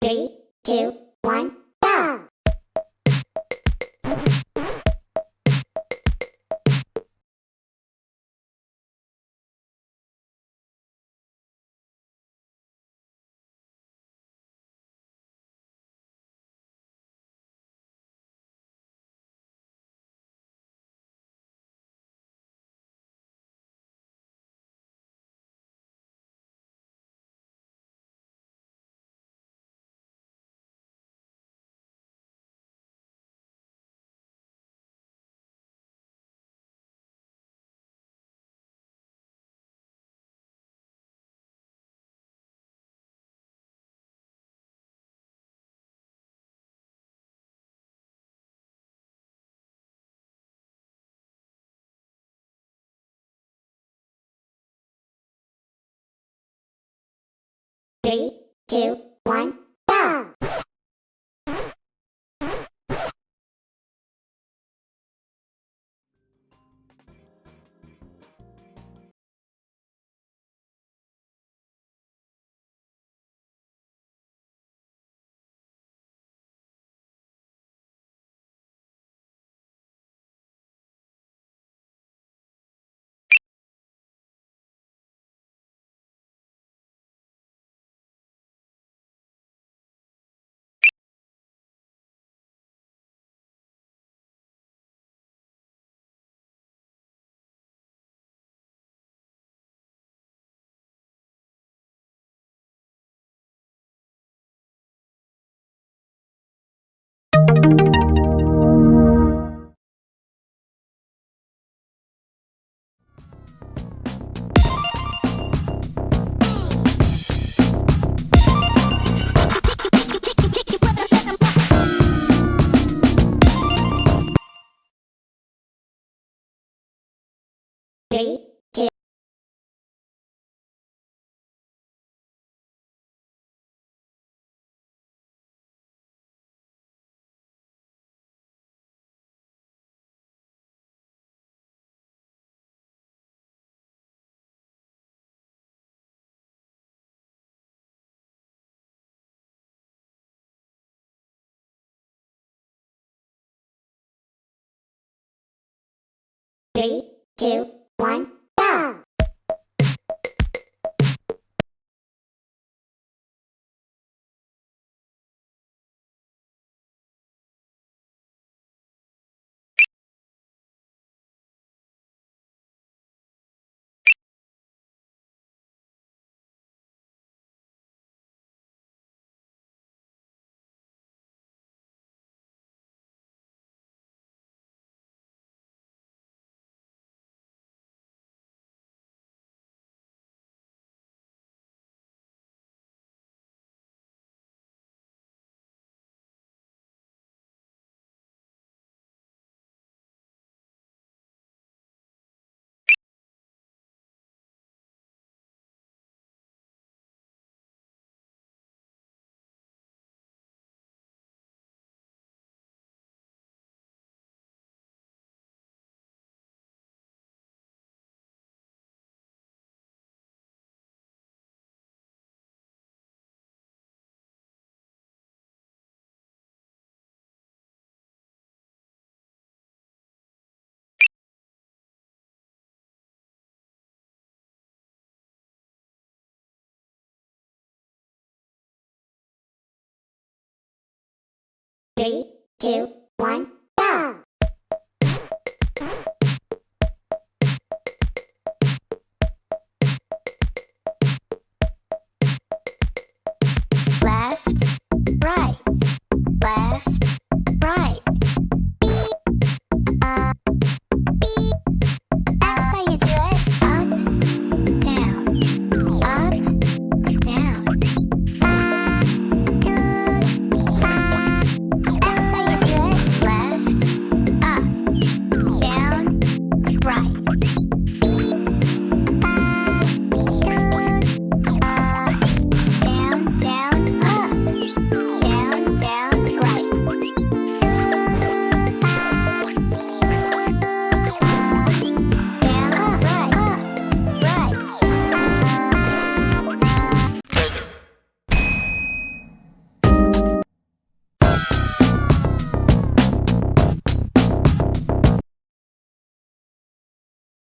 Three, two, one, two, one, Three, two, three, two, one, Three, two, one,